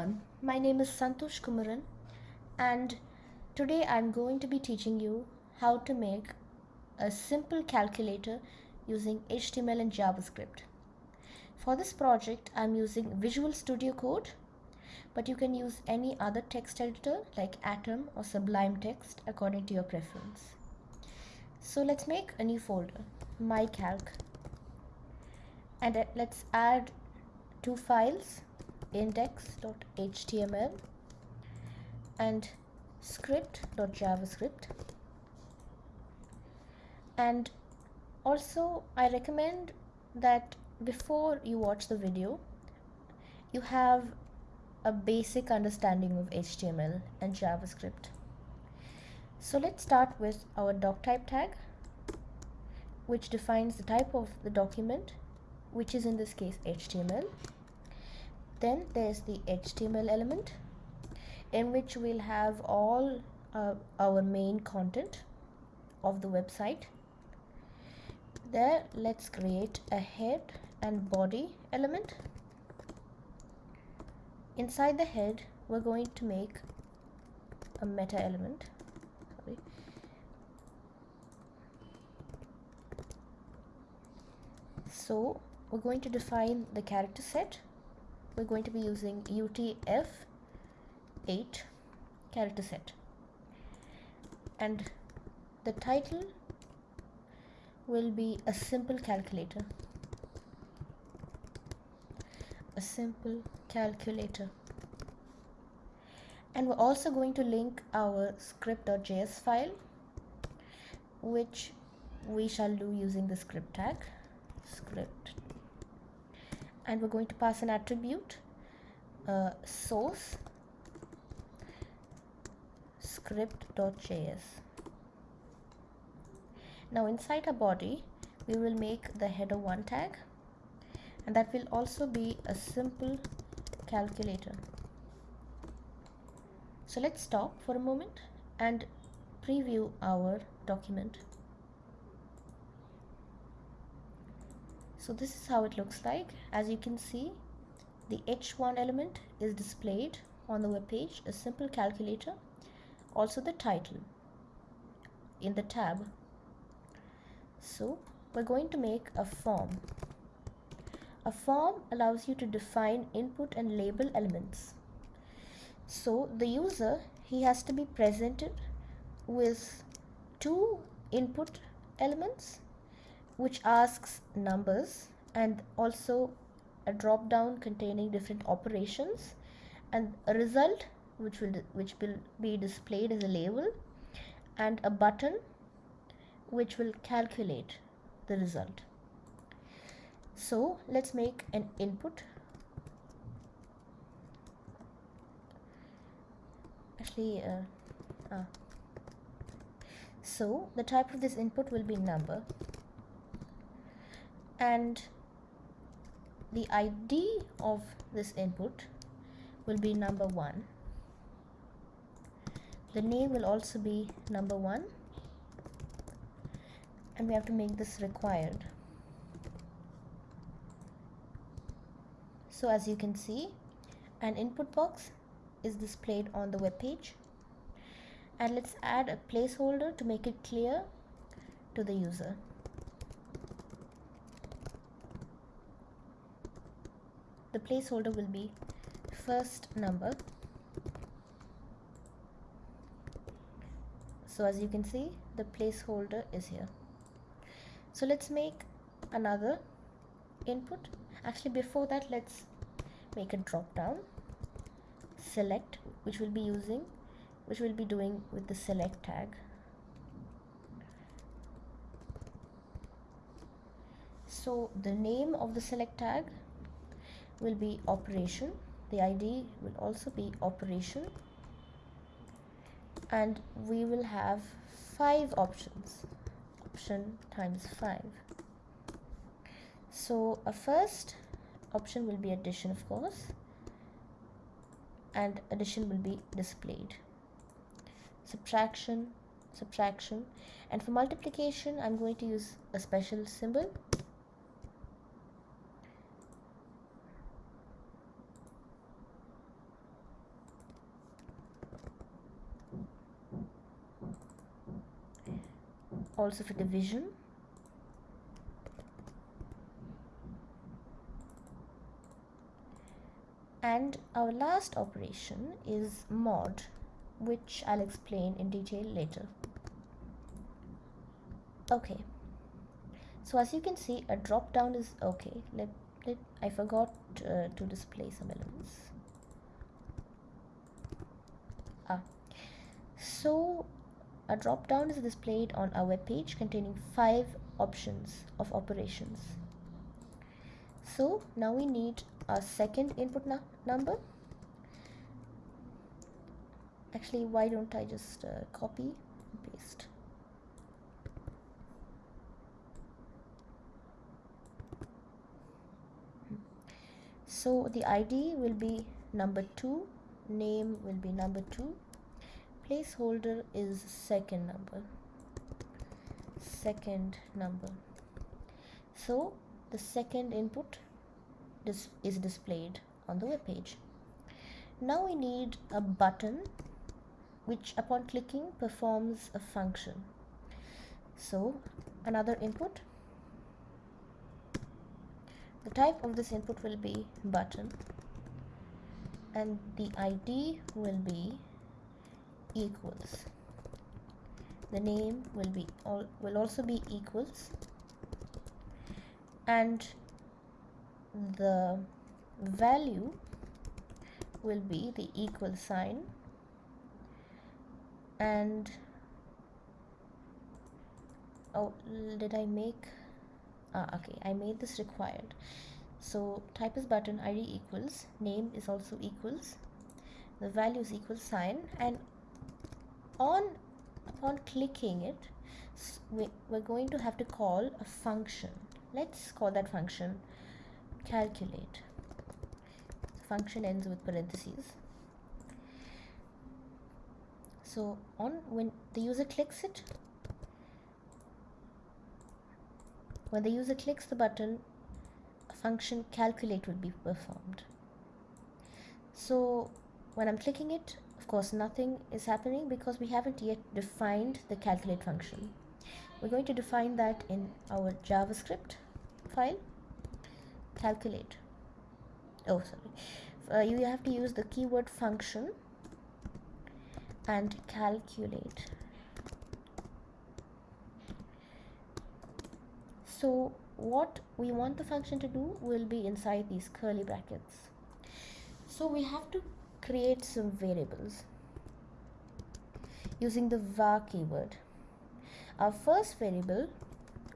everyone, my name is Santosh Kumaran and today I'm going to be teaching you how to make a simple calculator using HTML and JavaScript. For this project I'm using Visual Studio Code but you can use any other text editor like Atom or Sublime Text according to your preference. So let's make a new folder, mycalc and uh, let's add two files index.html and script.javascript and also I recommend that before you watch the video you have a basic understanding of HTML and JavaScript. So let's start with our doc type tag which defines the type of the document which is in this case HTML then there's the HTML element in which we'll have all uh, our main content of the website. There let's create a head and body element. Inside the head we're going to make a meta element. Sorry. so we're going to define the character set we're going to be using UTF-8 character set. And the title will be a simple calculator. A simple calculator. And we're also going to link our script.js file which we shall do using the script tag script and we're going to pass an attribute uh, source script.js now inside our body we will make the header 1 tag and that will also be a simple calculator. So let's stop for a moment and preview our document so this is how it looks like. As you can see the h1 element is displayed on the web page a simple calculator. Also the title in the tab. So we're going to make a form. A form allows you to define input and label elements. So the user he has to be presented with two input elements which asks numbers and also a drop down containing different operations and a result which will which will be displayed as a label and a button which will calculate the result. So let's make an input. Actually uh, ah. so the type of this input will be number and the ID of this input will be number 1 the name will also be number 1 and we have to make this required. So as you can see an input box is displayed on the web page. And let's add a placeholder to make it clear to the user the placeholder will be first number. So as you can see the placeholder is here. So let's make another input. Actually before that let's make a drop down. Select which we'll be using which we'll be doing with the select tag. So the name of the select tag will be operation. The ID will also be operation. And we will have five options. Option times five. So a first option will be addition of course. And addition will be displayed. Subtraction subtraction. And for multiplication I'm going to use a special symbol also for division. And our last operation is mod which I'll explain in detail later. Okay. So as you can see a drop down is okay. Let, let I forgot uh, to display some elements. Ah. So a drop down is displayed on our web page containing five options of operations. So now we need a second input number. Actually why don't I just uh, copy and paste? So the ID will be number 2 name will be number 2 placeholder is second number second number so the second input is displayed on the web page. Now we need a button which upon clicking performs a function. So another input. The type of this input will be button and the ID will be equals. The name will be all will also be equals. And the value will be the equal sign. And oh did I make ah okay I made this required. So type is button id equals name is also equals the value is equal sign and on upon clicking it we're going to have to call a function. Let's call that function calculate. Function ends with parentheses. So on when the user clicks it when the user clicks the button a function calculate will be performed. So when I'm clicking it course nothing is happening because we haven't yet defined the calculate function. We're going to define that in our JavaScript file. Calculate. Oh sorry. Uh, you have to use the keyword function and calculate. So what we want the function to do will be inside these curly brackets. So we have to create some variables using the var keyword our first variable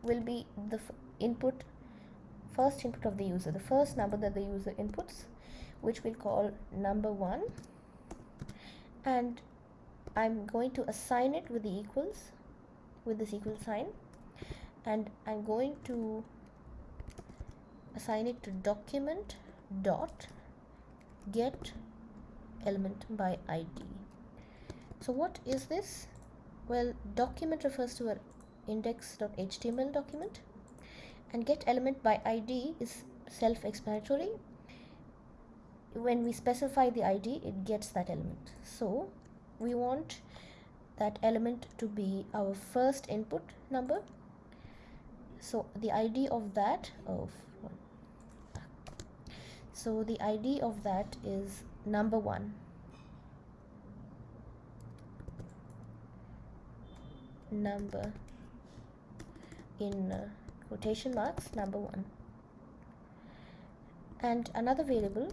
will be the input first input of the user, the first number that the user inputs, which we'll call number one. And I'm going to assign it with the equals, with this equal sign. And I'm going to assign it to document dot get element by id so what is this? Well document refers to an index.html document and get element by id is self-explanatory. When we specify the id it gets that element. So we want that element to be our first input number. So the id of that of so the id of that is number one. Number in uh, quotation marks number one. And another variable.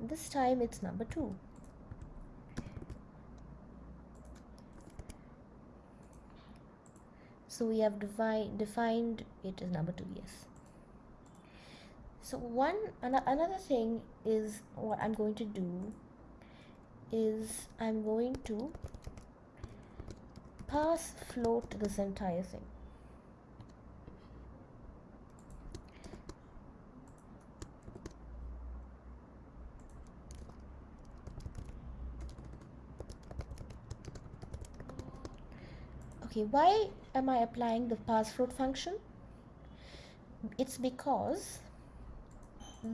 This time it's number two. So we have defined defined it as number two yes so one an another thing is what I'm going to do is I'm going to parse float this entire thing. Okay why am I applying the parse float function? It's because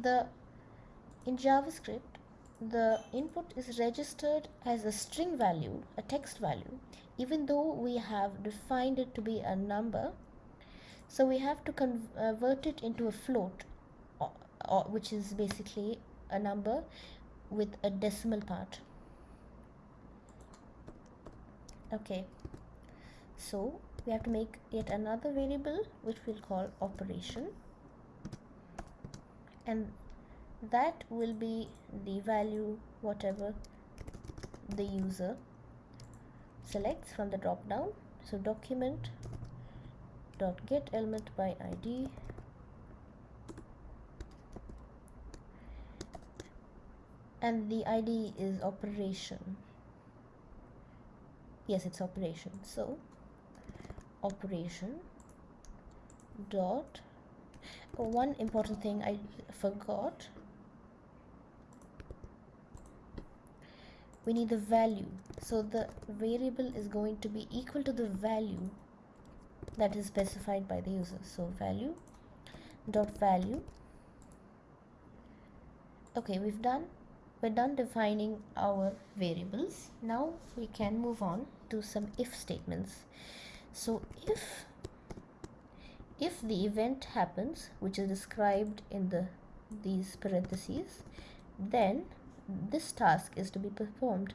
the in JavaScript the input is registered as a string value a text value even though we have defined it to be a number. So we have to convert it into a float or, or, which is basically a number with a decimal part. Okay. So we have to make yet another variable which we'll call operation and that will be the value whatever the user selects from the drop down. So document dot get element by id and the id is operation. Yes it's operation. So operation dot one important thing I forgot. We need the value. So the variable is going to be equal to the value that is specified by the user. So value dot value. Okay we've done. We're done defining our variables. Now we can move on to some if statements. So if if the event happens which is described in the these parentheses then this task is to be performed.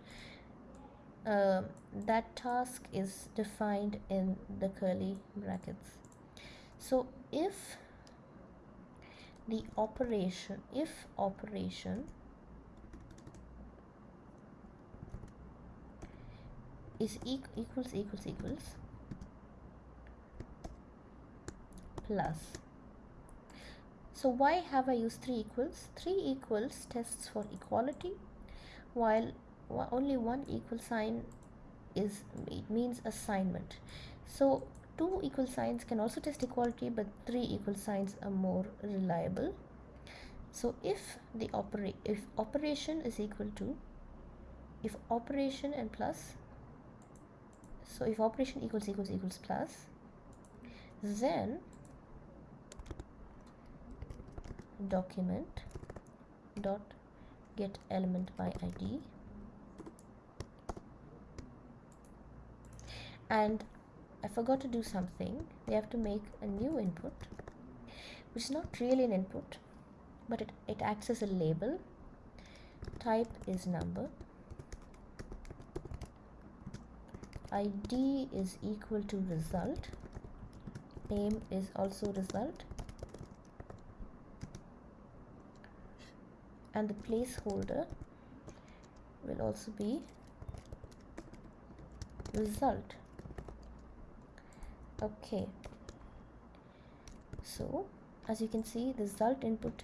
Uh, that task is defined in the curly brackets. So if the operation if operation is e equals equals equals plus so why have I used 3 equals? 3 equals tests for equality while only one equal sign is it means assignment. So two equal signs can also test equality but three equal signs are more reliable. So if the operate if operation is equal to if operation and plus so if operation equals equals equals plus then document dot get element by id. And I forgot to do something. We have to make a new input which is not really an input but it, it acts as a label. Type is number. Id is equal to result. Name is also result and the placeholder will also be result. Okay. So as you can see the result input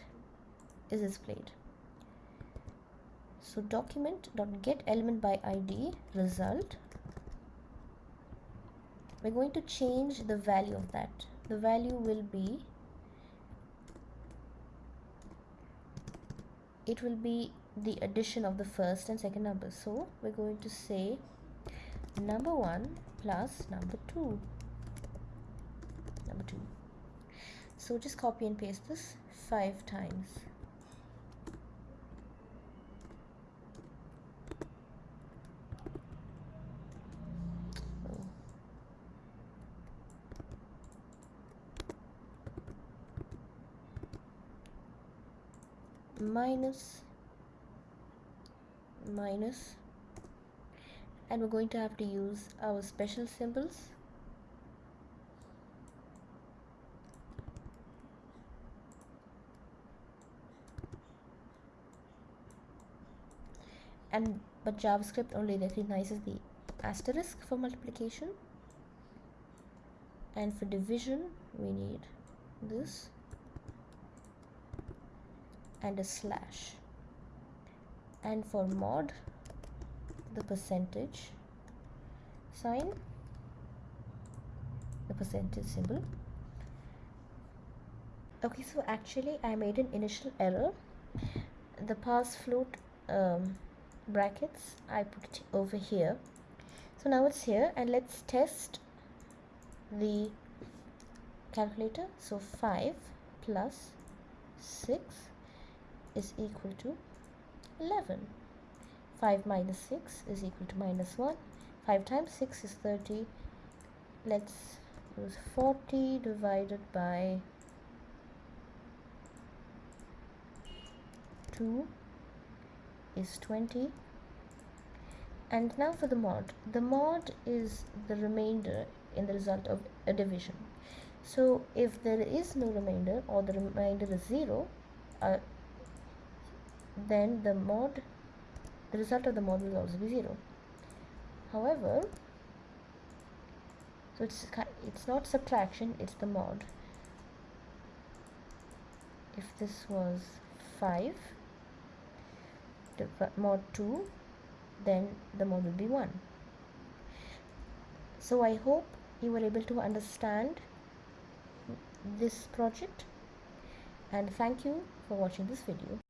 is displayed. So document dot get element by id result. We're going to change the value of that. The value will be it will be the addition of the first and second number. So we're going to say number 1 plus number 2 number 2 so just copy and paste this five times minus minus. And we're going to have to use our special symbols. And but JavaScript only recognizes the asterisk for multiplication. And for division we need this and a slash. And for mod the percentage sign the percentage symbol. Okay so actually I made an initial error. The parse float um, brackets I put it over here. So now it's here and let's test the calculator. So 5 plus 6 is equal to 11 5 minus 6 is equal to minus 1 5 times 6 is 30 let's use 40 divided by 2 is 20 and now for the mod. The mod is the remainder in the result of a division. So if there is no remainder or the remainder is 0 uh, then the mod the result of the mod will also be 0 however so it's it's not subtraction it's the mod. If this was 5 mod 2 then the mod will be 1 so I hope you were able to understand this project and thank you for watching this video